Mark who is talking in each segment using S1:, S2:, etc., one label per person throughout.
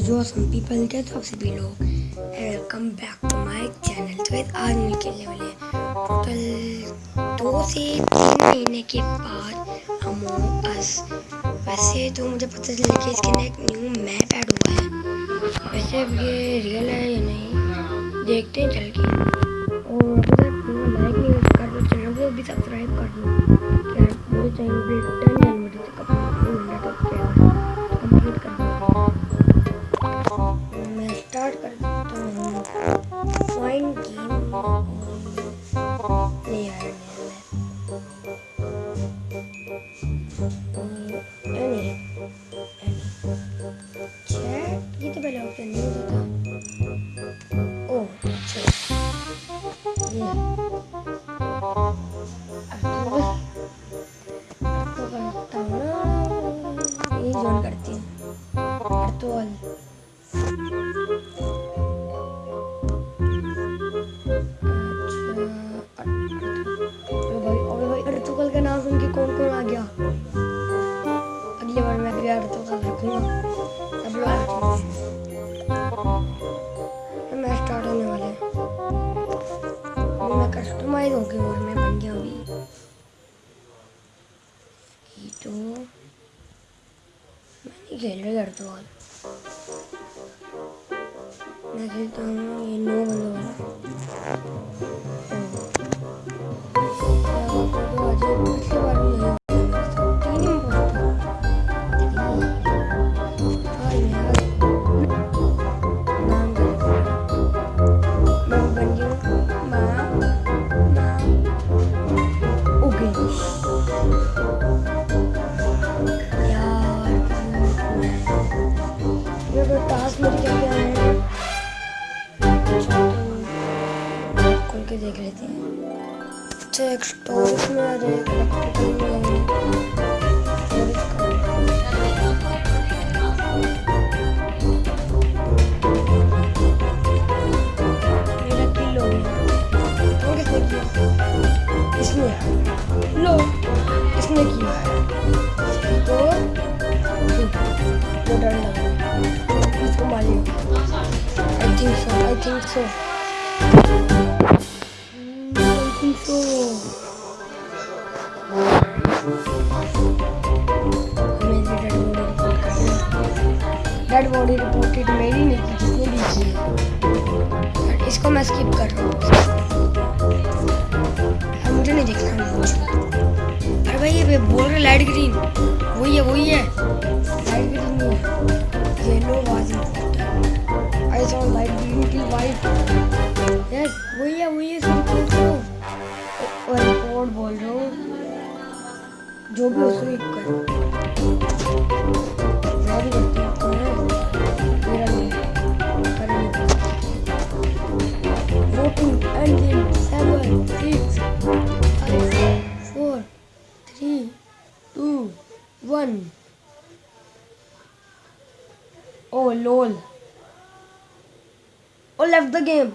S1: जो some people के तो सभी लोग welcome back to my channel तो आज मैं खेलने वाले टोटल दो से तीन महीने के बाद अमोंग अस वैसे तो मुझे पता चला कि इसके अंदर एक न्यू मैप ऐड हुआ है। वैसे अब ये रियल है या नहीं, देखते हैं, चल के। रखूँगा सब लोग मैं स्टार्ट होने वाला है। मैं कस्टमाइज हो गया और मैं बन गया अभी। तो मैं खेल रही अर्तुगल मैं खेलता हूँ, ये नो बंदों वाला। टास्क देख लेते हैं अच्छा एक स्टोरेज में आ जाए इलेक्ट्रिकल में मेरा किल हो गया और किसने किया सो डेड बॉडी रिपोर्टेड मेरी नहीं की किसने दी थी इसको मैं स्किप कर रहा हूँ। मुझे नहीं देखना। अरे भाई, ये बोल रहे लाइट ग्रीन वही है वही है। लाइट ग्रीन नहीं है। Yellow Wajih I saw light green की वाइट यस वही है वही है और रिपोर्ट बोल रहा हूँ? जो भी हो स्वीप कर। Oh lol. Oh left the game.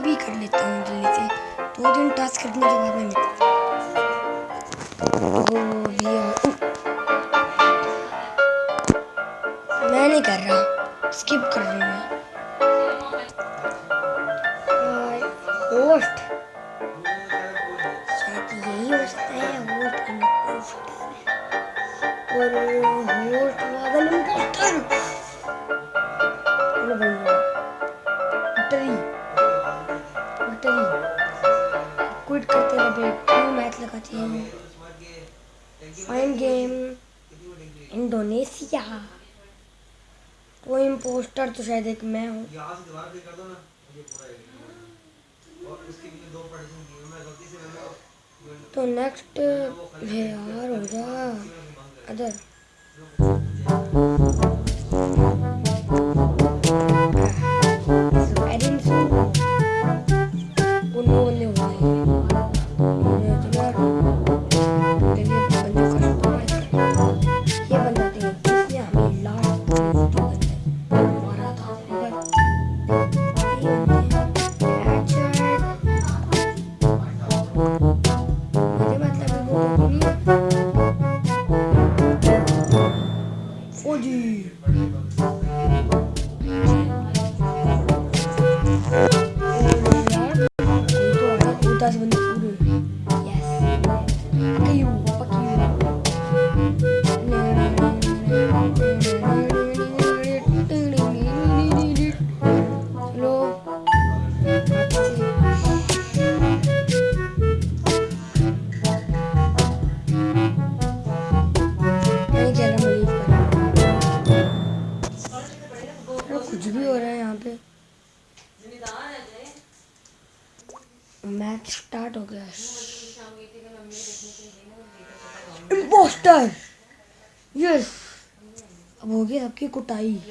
S1: बाकी भी कर लेता हूँ जल्दी से दो दिन टास्क करने के बाद में मैं नहीं कर रहा। स्किप कर रही हूँ होस्ट फाइन गेम इंडोनेशिया तो इम्पोस्टर तो शायद एक मैं हूँ। तो नेक्स्ट है यार हो जा other. Wajih. Itu anak buta sebenarnya. Match start हो गया। इम्पोस्टर यस अब हो गया आपकी कुटाई।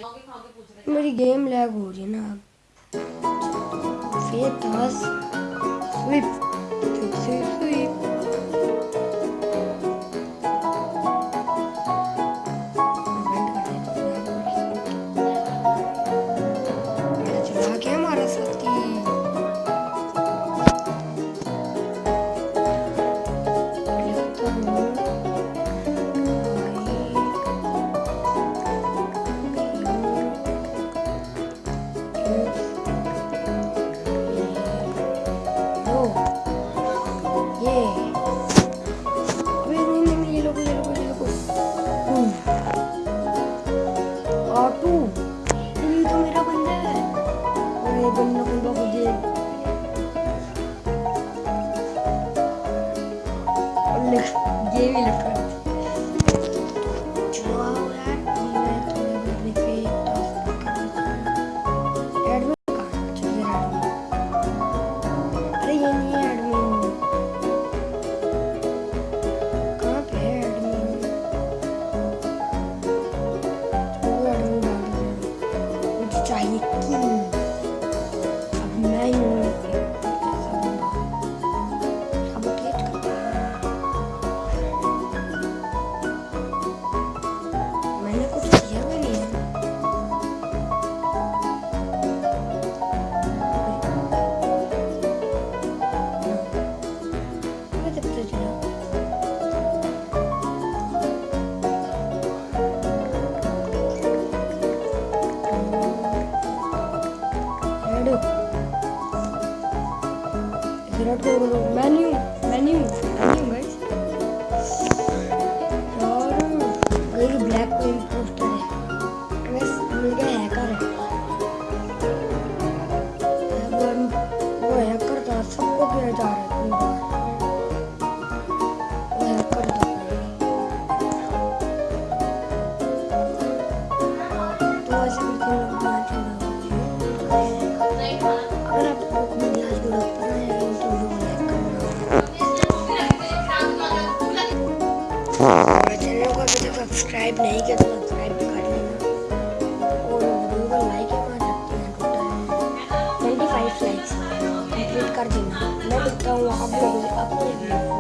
S1: मेरी गेम लैग हो रही है ना। अब स्विप स्विप 하게 됐죠 kardinal. Lalu tahu apa yang aku.